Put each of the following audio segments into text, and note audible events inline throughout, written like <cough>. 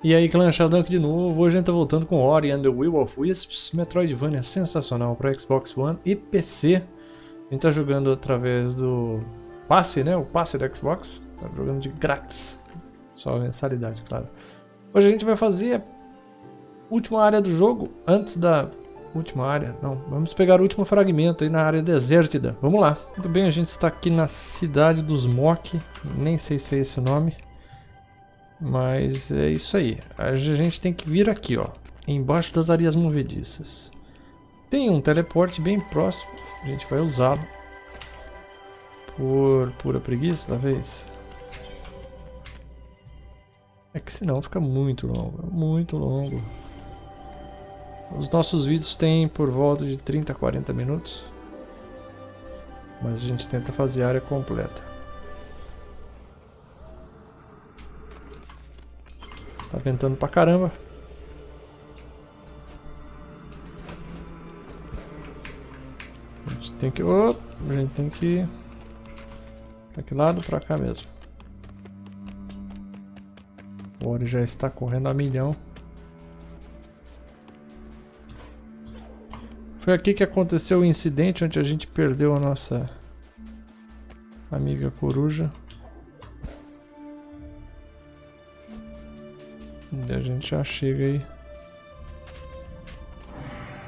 E aí, Sheldon aqui de novo. Hoje a gente tá voltando com Ori and the Will of Wisps, Metroidvania sensacional para Xbox One e PC. A gente tá jogando através do passe, né? O passe do Xbox. Tá jogando de grátis. Só mensalidade, claro. Hoje a gente vai fazer a última área do jogo, antes da última área. Não, vamos pegar o último fragmento aí na área desértida. Vamos lá. Muito bem, a gente está aqui na cidade dos Mok. Nem sei se é esse o nome. Mas é isso aí. A gente tem que vir aqui, ó. Embaixo das areias movediças. Tem um teleporte bem próximo. A gente vai usá-lo. Por pura preguiça, talvez. É que senão fica muito longo. Muito longo. Os nossos vídeos têm por volta de 30 a 40 minutos. Mas a gente tenta fazer a área completa. Tá ventando pra caramba. A gente tem que... Opa, a gente tem que... Pra que lado? Pra cá mesmo. O Ori já está correndo a milhão. Foi aqui que aconteceu o incidente onde a gente perdeu a nossa amiga coruja. E a gente já chega aí.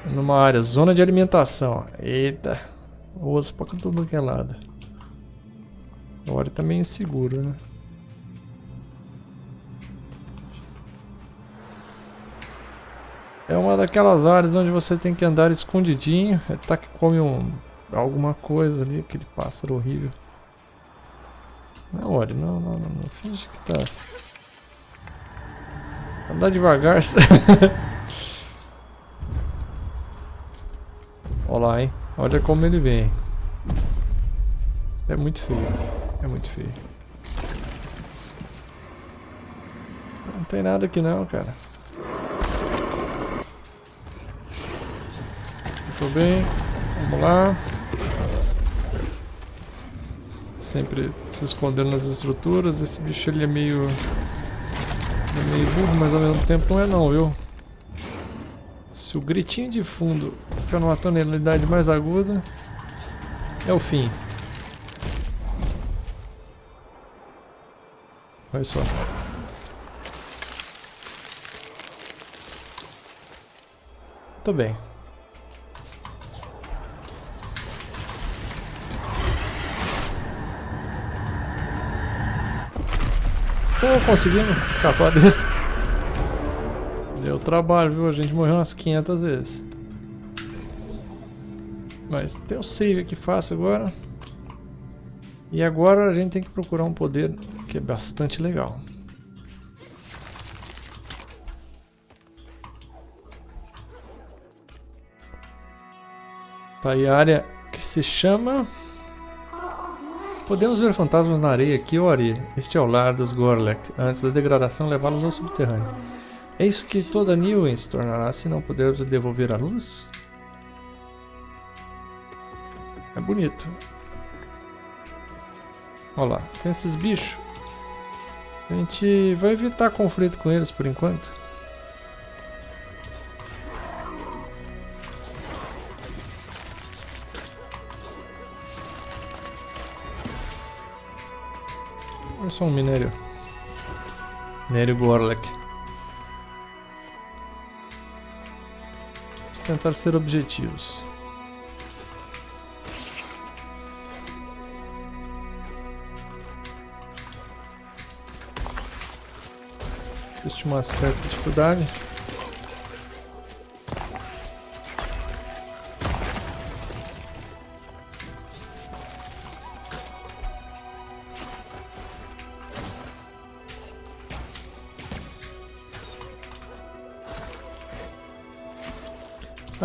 Numa área, zona de alimentação. Eita. Osso pra todo que é lado. Agora tá meio inseguro, né? É uma daquelas áreas onde você tem que andar escondidinho. É tá que come um, alguma coisa ali, aquele pássaro horrível. Não, olha, não, não, não, não. Finge que tá Andar devagar. <laughs> Olha lá, hein? Olha como ele vem. É muito feio. É muito feio. Não tem nada aqui não, cara. Muito bem. Vamos lá. Sempre se escondendo nas estruturas. Esse bicho ele é meio é meio burro, mas ao mesmo tempo não é não, viu? Se o gritinho de fundo ficar numa tonalidade mais aguda, é o fim. Olha só. Muito bem. Pô, conseguimos escapar dele. Deu trabalho, viu? A gente morreu umas 500 vezes. Mas tem o save aqui fácil agora. E agora a gente tem que procurar um poder que é bastante legal. Tá aí a área que se chama Podemos ver fantasmas na areia aqui, Ori. Este é o lar dos Gorlek, antes da degradação levá-los ao subterrâneo. É isso que toda Niwen se tornará se não pudermos devolver a luz? É bonito. Olha lá, tem esses bichos. A gente vai evitar conflito com eles por enquanto. Só um minério. Minério Gorlek. Vamos tentar ser objetivos. Existe uma certa dificuldade.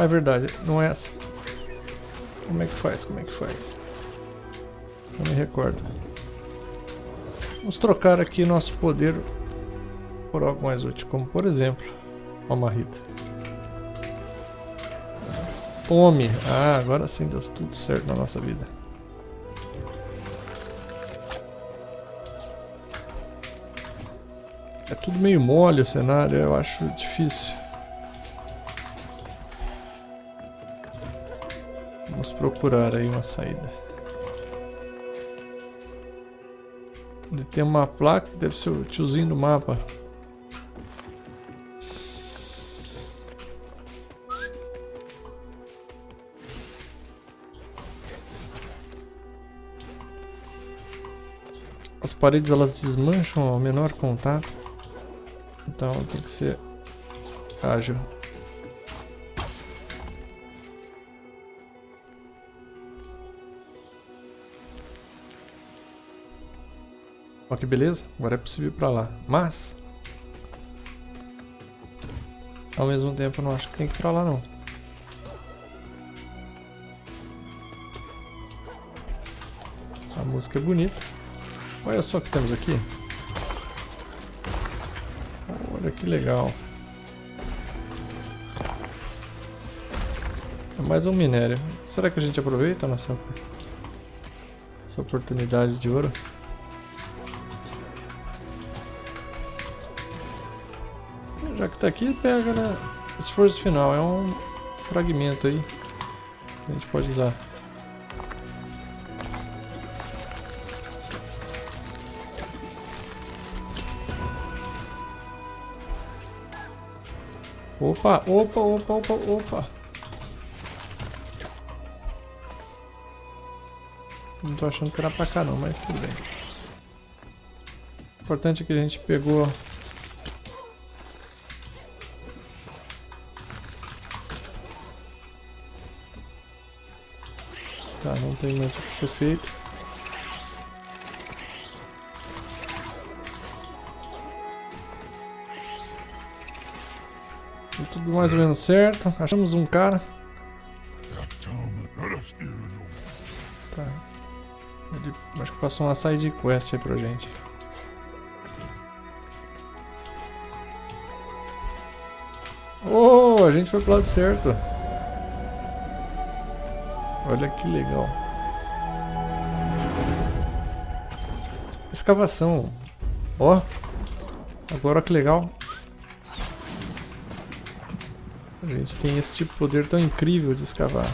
É verdade, não é essa. Como é que faz? Como é que faz? Não me recordo. Vamos trocar aqui nosso poder por algo mais útil, como por exemplo, uma marrita. Tome! Ah, agora sim deu tudo certo na nossa vida. É tudo meio mole o cenário, eu acho difícil. Vamos procurar aí uma saída. Ele tem uma placa, deve ser o tiozinho do mapa. As paredes elas desmancham ao menor contato. Então tem que ser ágil. Olha que beleza, agora é possível ir pra lá. Mas... Ao mesmo tempo eu não acho que tem que ir pra lá não. A música é bonita. Olha só o que temos aqui. Olha que legal. É mais um minério. Será que a gente aproveita nossa, essa oportunidade de ouro? Já que tá aqui, pega, né? Esforço final. É um fragmento aí. A gente pode usar. Opa, opa, opa, opa, opa. Não tô achando que era pra cá não, mas tudo bem. O importante é que a gente pegou... tem mais o que ser feito. Tudo mais ou menos certo. Achamos um cara. Tá. Ele acho que passou uma side quest aí pra gente. Oh, a gente foi pro lado certo. Olha que legal. Escavação. Ó. Agora que legal. A gente tem esse tipo de poder tão incrível de escavar.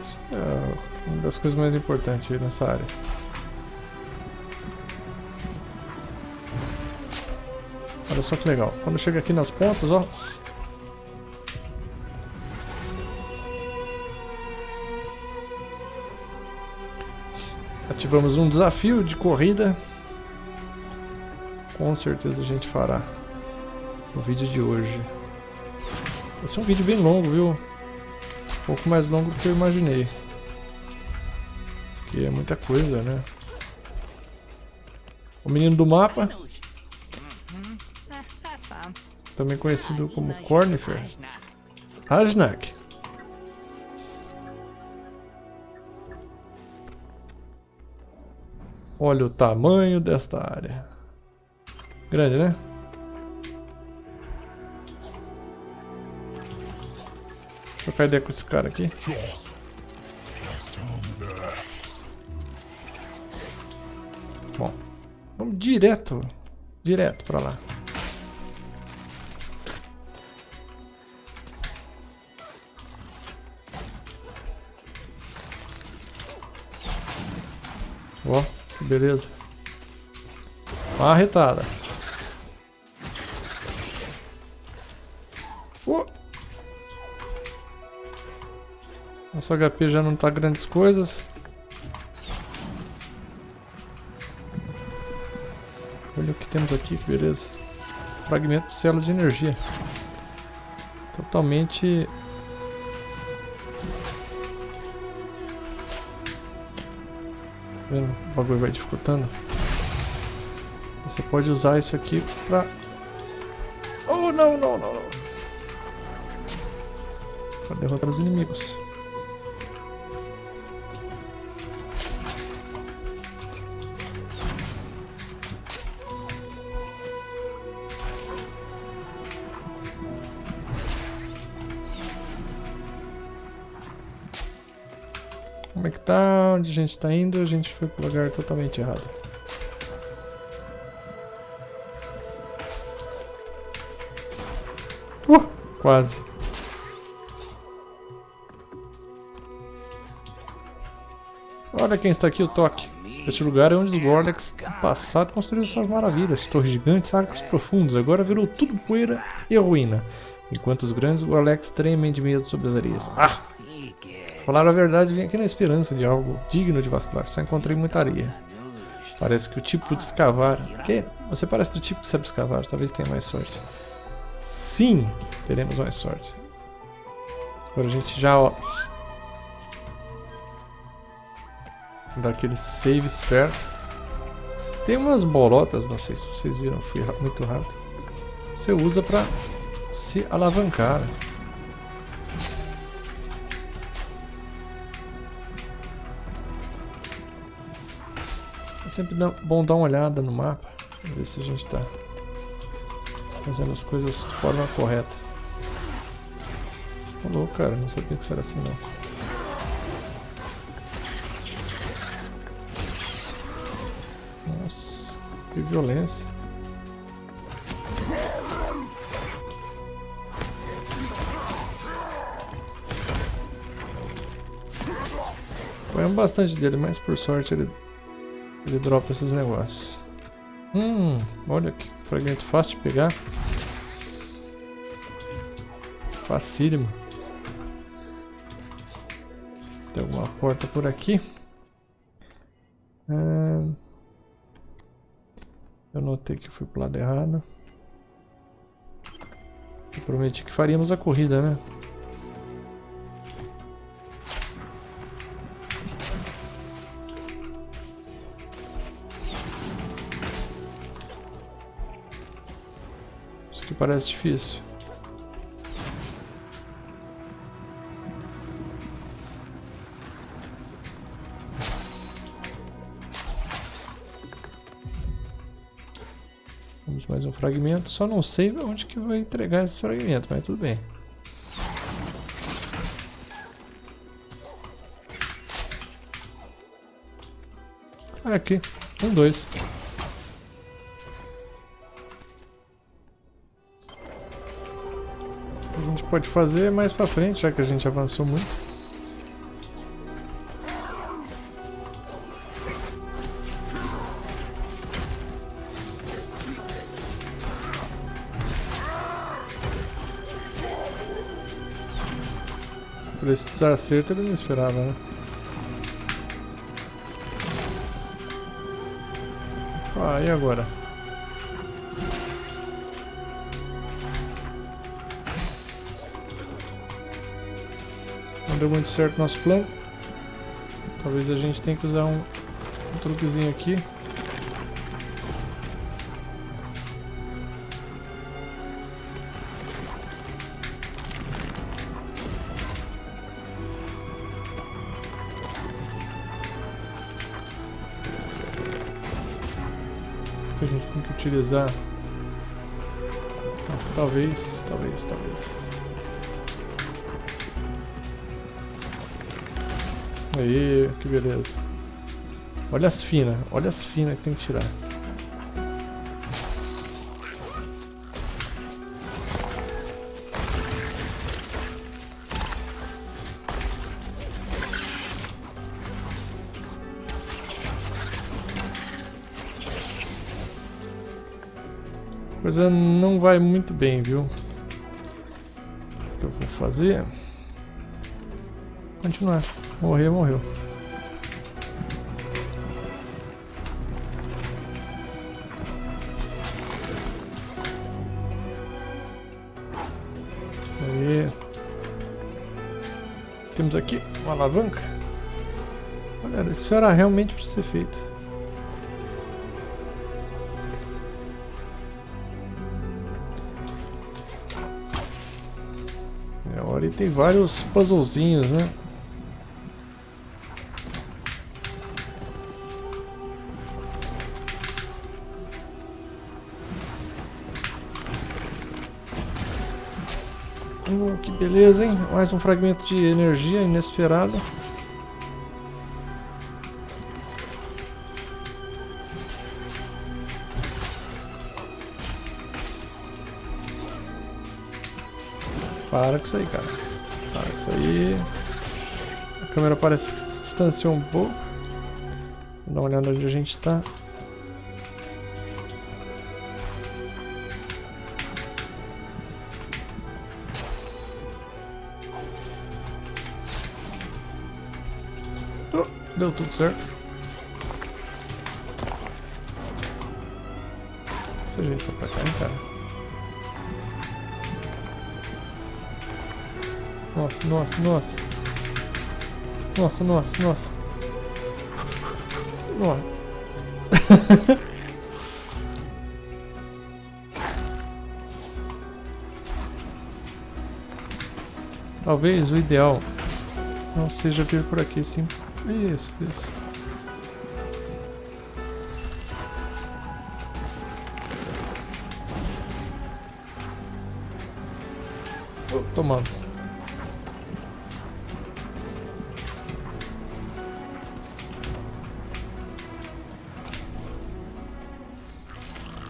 Isso é uma das coisas mais importantes nessa área. Olha só que legal. Quando chega aqui nas pontas, ó, Ativamos um desafio de corrida. Com certeza a gente fará no vídeo de hoje. Esse é um vídeo bem longo, viu? Um pouco mais longo do que eu imaginei. Que é muita coisa, né? O menino do mapa. Também conhecido como Cornifer. Rajnak. Olha o tamanho desta área. Grande, né? Deixa eu ideia com esse cara aqui. Bom, vamos direto, direto pra lá. Ó. Beleza. Marretada. Uh. Nosso HP já não tá grandes coisas. Olha o que temos aqui, que beleza. Fragmento de célula de energia. Totalmente vendo? O bagulho vai dificultando. Você pode usar isso aqui pra... Oh, não, não, não, não. Pra derrotar os inimigos. Onde a gente tá indo? A gente foi pro lugar totalmente errado. Uh, quase. Olha quem está aqui, o Toque. Este lugar é onde os Gorlex no passado construíram suas maravilhas, torres gigantes, arcos profundos, agora virou tudo poeira e ruína, enquanto os grandes Gorlex tremem de medo sobre as areias. Ah! Falar a verdade, vim aqui na esperança de algo digno de vasculhar, só encontrei muita areia. Parece que o tipo de escavar... Que? Você parece do tipo que sabe escavar, talvez tenha mais sorte. Sim, teremos mais sorte. Agora a gente já, ó, Dar aquele save esperto. Tem umas bolotas, não sei se vocês viram, fui muito rápido. Você usa pra se alavancar. Sempre bom dar uma olhada no mapa, ver se a gente está fazendo as coisas de forma correta. Falou, cara, não sabia que era assim não. Que violência. Apanhamos bastante dele, mas por sorte ele, ele dropa esses negócios. Hum, olha que fragmento fácil de pegar. Facílimo. Tem alguma porta por aqui. Hum... Eu notei que eu fui pro lado errado. Eu prometi que faríamos a corrida, né? Aqui parece difícil. mais um fragmento. Só não sei onde que vai entregar esse fragmento, mas tudo bem. Aqui. Um, dois. Pode fazer mais pra frente, já que a gente avançou muito. Por esse desacerto ele não esperava, né? Ah, e agora? Não deu muito certo nosso plano. Talvez a gente tenha que usar um, um truquezinho aqui. a gente tem que utilizar. Ah, talvez, talvez, talvez. Aí, que beleza. Olha as finas, olha as finas que tem que tirar. coisa não vai muito bem, viu? O que eu vou fazer? Continuar. Morrer, morreu. Aí. Temos aqui uma alavanca. Olha, isso era realmente para ser feito. ali tem vários puzzlezinhos, né? Beleza, hein? Mais um fragmento de energia inesperada. Para com isso aí, cara. Para com isso aí. A câmera parece que se distanciou um pouco. Dá uma olhada onde a gente está. Deu tudo certo. Se a gente for pra cá, hein, cara. Nossa, nossa, nossa. Nossa, nossa, nossa. Nossa. <laughs> Talvez o ideal não seja vir por aqui, sim. Isso, isso. Oh, tomando.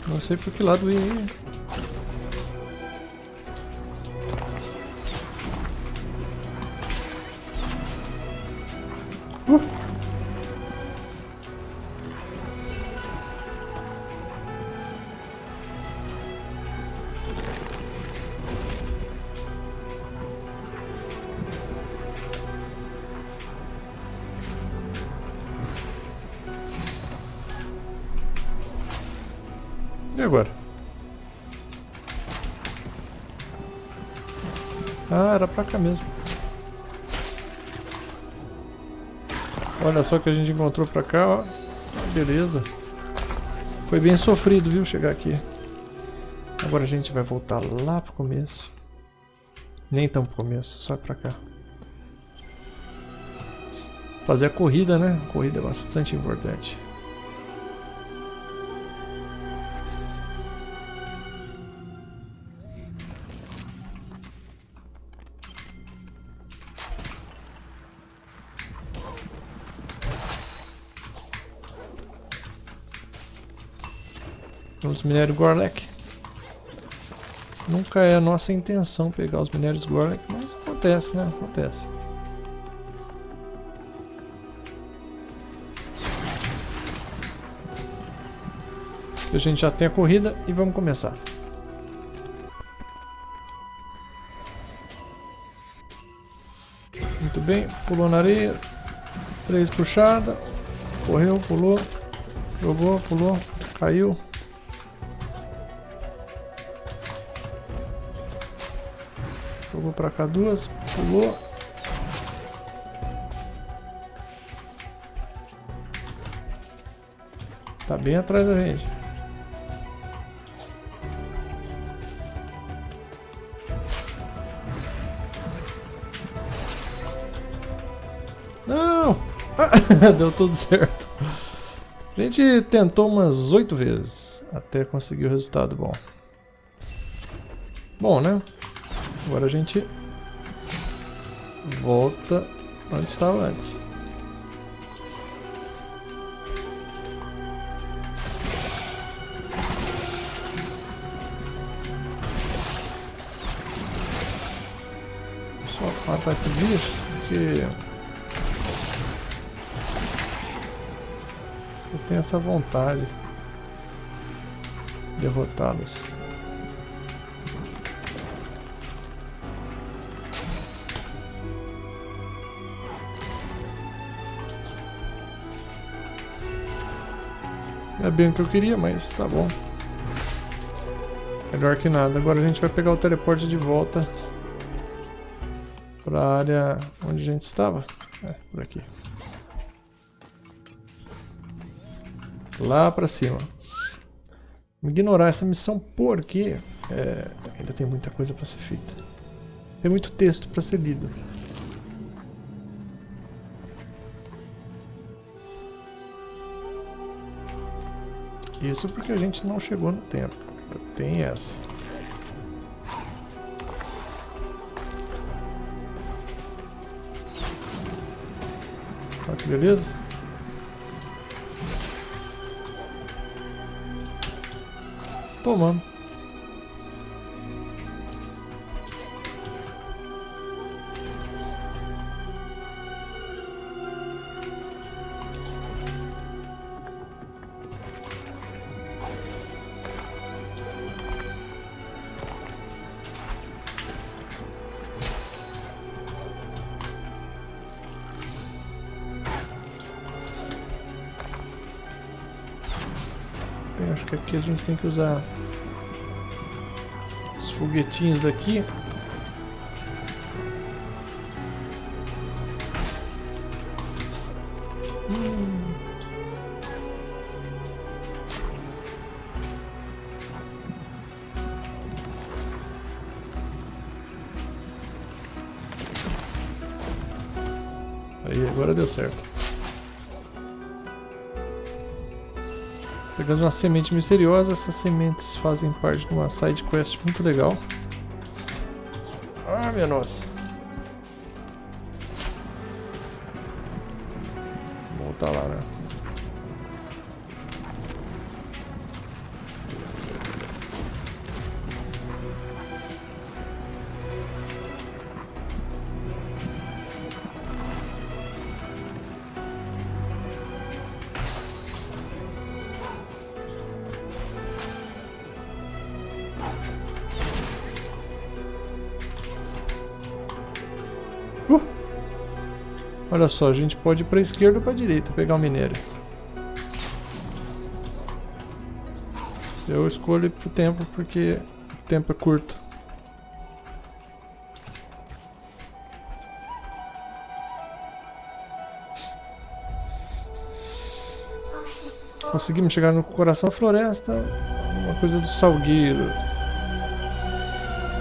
Não sei por que lado ir. Olha só o que a gente encontrou pra cá, ó. Beleza. Foi bem sofrido, viu, chegar aqui. Agora a gente vai voltar lá pro começo. Nem tão pro começo, só pra cá. Fazer a corrida, né? A corrida é bastante importante. Os minérios Gorlek. Nunca é a nossa intenção pegar os minérios Gorlek, mas acontece, né? Acontece. A gente já tem a corrida e vamos começar. Muito bem, pulou na areia. Três puxada. Correu, pulou. Jogou, pulou, caiu. Jogou pra cá duas, pulou. Tá bem atrás da gente. Não! <laughs> Deu tudo certo. A gente tentou umas oito vezes até conseguir o resultado bom. Bom, né? Agora a gente volta onde estava antes. Só matar esses bichos, porque eu tenho essa vontade de derrotá-los. É bem o que eu queria, mas tá bom. Melhor que nada. Agora a gente vai pegar o teleporte de volta para a área onde a gente estava. É, por aqui. Lá para cima. Ignorar essa missão porque é, ainda tem muita coisa para ser feita. Tem muito texto para ser lido. Isso porque a gente não chegou no tempo. Tem essa. Olha que beleza. Tomando. Acho que aqui a gente tem que usar os foguetinhos daqui. Hum. Aí, agora deu certo. Pegando uma semente misteriosa, essas sementes fazem parte de uma side quest muito legal. Ah, minha nossa. Vou voltar lá, né? Olha só, a gente pode ir para a esquerda ou para a direita pegar o minério. Eu escolho pro tempo porque o tempo é curto. Conseguimos chegar no coração da floresta, uma coisa do salgueiro.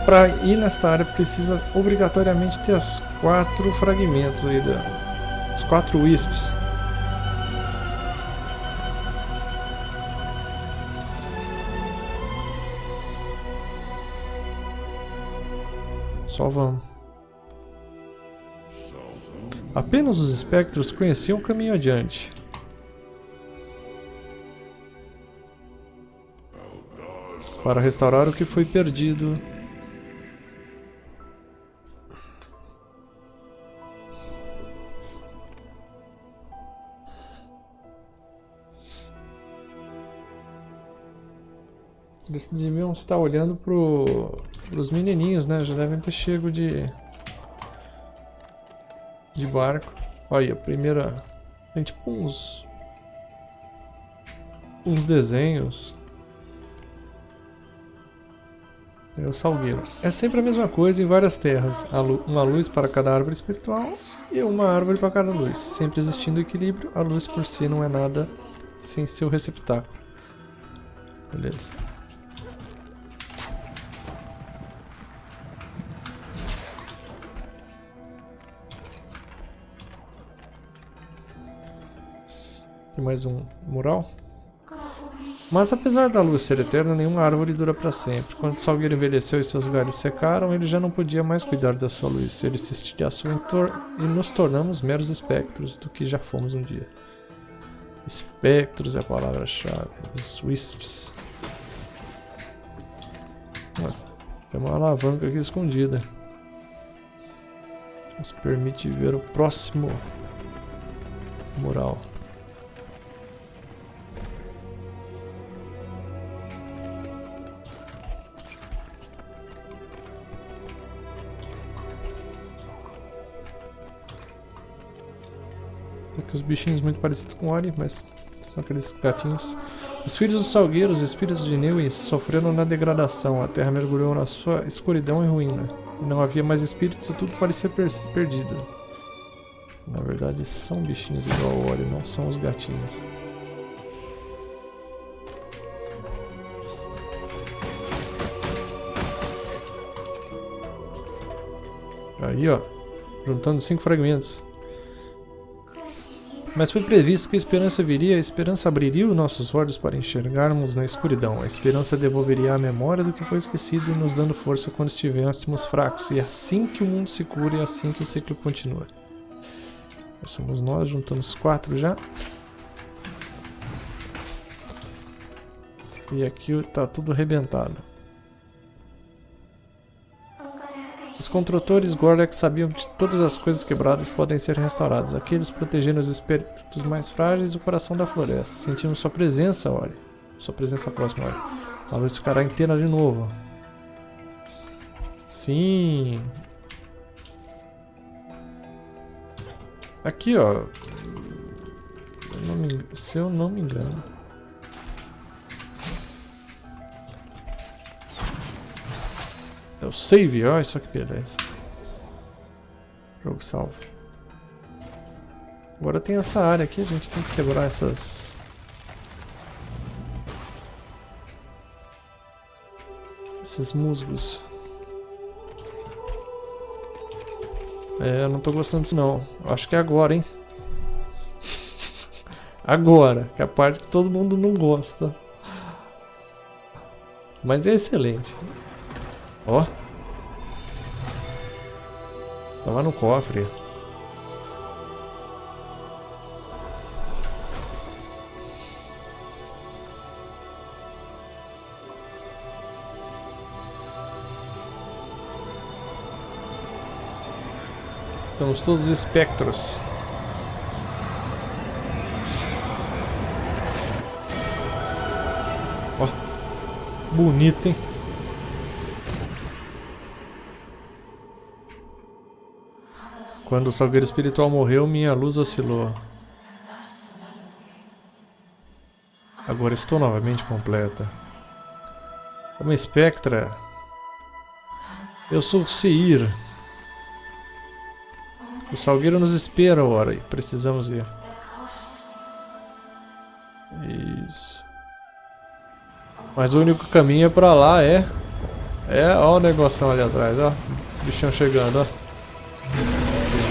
Para ir nesta área precisa obrigatoriamente ter as quatro fragmentos aí da, os quatro wisps. Só vamos. Apenas os espectros conheciam o caminho adiante. Para restaurar o que foi perdido. Eles deviam estar olhando pro, pros menininhos, né? Já devem ter chego de de barco. Olha, a primeira tem tipo uns uns desenhos. É o salgueiro. É sempre a mesma coisa em várias terras. Uma luz para cada árvore espiritual e uma árvore para cada luz. Sempre existindo equilíbrio, a luz por si não é nada sem seu receptáculo. Beleza. Aqui mais um mural. Mas apesar da luz ser eterna, nenhuma árvore dura para sempre. Quando o salgueiro envelheceu e seus galhos secaram, ele já não podia mais cuidar da sua luz. Ele se estilhaçou e nos tornamos meros espectros do que já fomos um dia. Espectros é a palavra-chave. Os wisps. tem uma alavanca aqui escondida. Nos permite ver o próximo mural. Aqui os bichinhos muito parecidos com Ori, mas são aqueles gatinhos. Os filhos dos salgueiros, os espíritos de Newis, sofreram na degradação. A terra mergulhou na sua escuridão e ruína. Não havia mais espíritos e tudo parecia per perdido. Na verdade, são bichinhos igual ao Ori, não são os gatinhos. Aí, ó. Juntando cinco fragmentos. Mas foi previsto que a esperança viria, a esperança abriria os nossos olhos para enxergarmos na escuridão. A esperança devolveria a memória do que foi esquecido, nos dando força quando estivéssemos fracos. E é assim que o mundo se cura e é assim que o ciclo continua. Somos nós, juntamos quatro já. E aqui está tudo arrebentado. Os construtores Gorlek sabiam que todas as coisas quebradas podem ser restauradas. Aqueles protegendo os espíritos mais frágeis do coração da floresta. Sentimos sua presença, olha. Sua presença próxima, olha. A luz ficará inteira de novo. Sim. Aqui, ó. Se eu não me engano. Meu save, olha só que beleza. Jogo salvo. Agora tem essa área aqui, a gente tem que quebrar essas... Esses musgos. É, eu não tô gostando disso não. Acho que é agora, hein? <laughs> agora, que é a parte que todo mundo não gosta. Mas é excelente. Ó. Tava no cofre. Estamos todos espectros. Ó, bonito, hein? Quando o salgueiro espiritual morreu, minha luz oscilou. Agora estou novamente completa. Uma espectra. Eu sou Seir. O Salgueiro nos espera, ora, precisamos ir. Isso. Mas o único caminho é pra lá, é... É, ó o negócio ali atrás, ó. O bichão chegando, ó.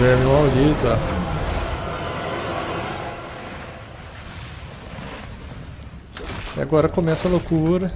Os vermes malditos, ó. E agora começa a loucura.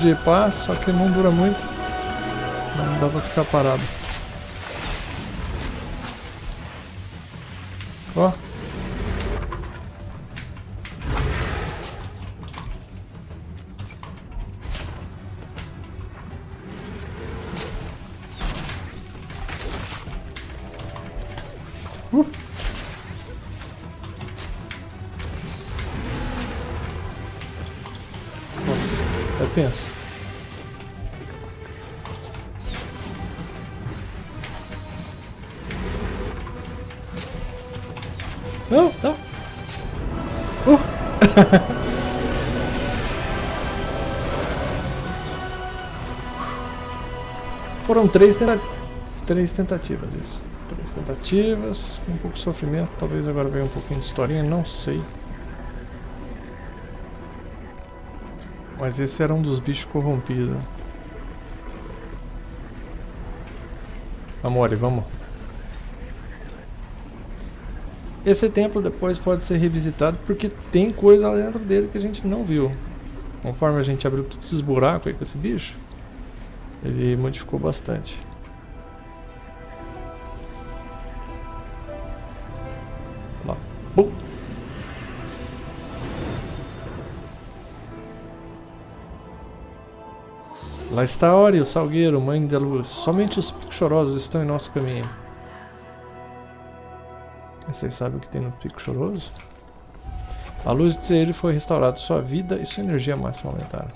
De paz, só que não dura muito. Não dá pra ficar parado. Tenso. Não, não. Uh. <laughs> Foram três, tenta... três tentativas isso. Três tentativas, um pouco de sofrimento, talvez agora venha um pouquinho de historinha, não sei. Mas esse era um dos bichos corrompidos. Amore, vamos. Esse templo depois pode ser revisitado porque tem coisa lá dentro dele que a gente não viu. Conforme a gente abriu todos esses buracos aí com esse bicho, ele modificou bastante. Lá está Ori, o Salgueiro, mãe da luz. Somente os picos chorosos estão em nosso caminho. Vocês sabem o que tem no pico choroso? A luz de Seir foi restaurada sua vida e sua energia máxima aumentaram.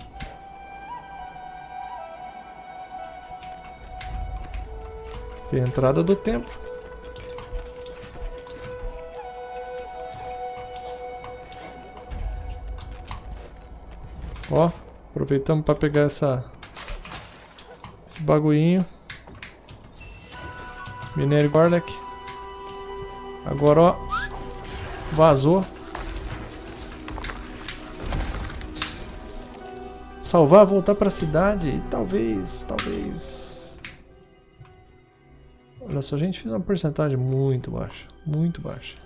Aqui é a entrada do templo. Ó, aproveitamos para pegar essa bagulhinho. Minério Garlic. Agora, ó, vazou. Salvar, voltar para a cidade talvez, talvez... Olha só, a gente fez uma porcentagem muito baixa, muito baixa.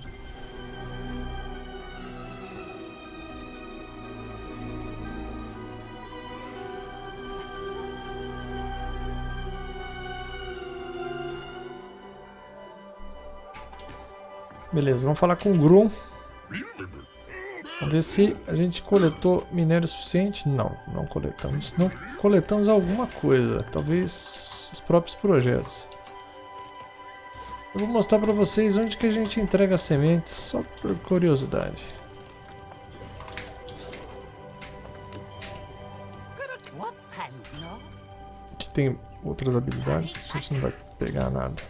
Beleza, vamos falar com o Grum. Vamos ver se a gente coletou minério suficiente. Não, não coletamos. Não coletamos alguma coisa. Talvez os próprios projetos. Eu vou mostrar para vocês onde que a gente entrega sementes, só por curiosidade. Aqui tem outras habilidades, a gente não vai pegar nada.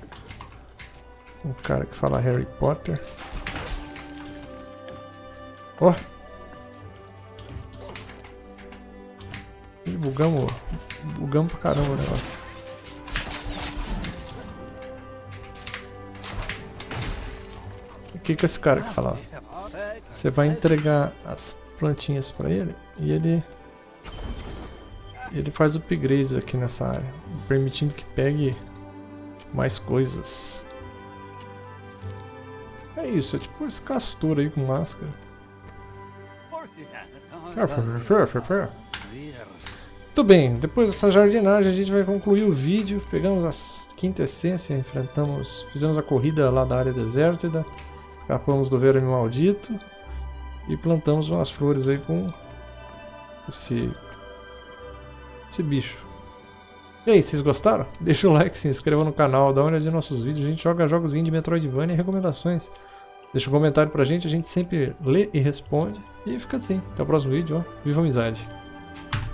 Um cara que fala Harry Potter. Ó! Oh. Bugamos, bugamos pra caramba o negócio. O que que esse cara que fala? Você vai entregar as plantinhas pra ele e ele ele faz upgrades aqui nessa área, permitindo que pegue mais coisas. É isso, é tipo esse castor aí com máscara. Muito bem, depois dessa jardinagem a gente vai concluir o vídeo. Pegamos a quinta essência, enfrentamos, fizemos a corrida lá da área desértida, escapamos do verme maldito e plantamos umas flores aí com esse, esse bicho. E aí, vocês gostaram? Deixa o like, se inscreva no canal, dá uma olhada nos nossos vídeos. A gente joga jogos indie, Metroidvania e recomendações. Deixa um comentário pra gente, a gente sempre lê e responde. E fica assim. Até o próximo vídeo, ó. Viva a amizade!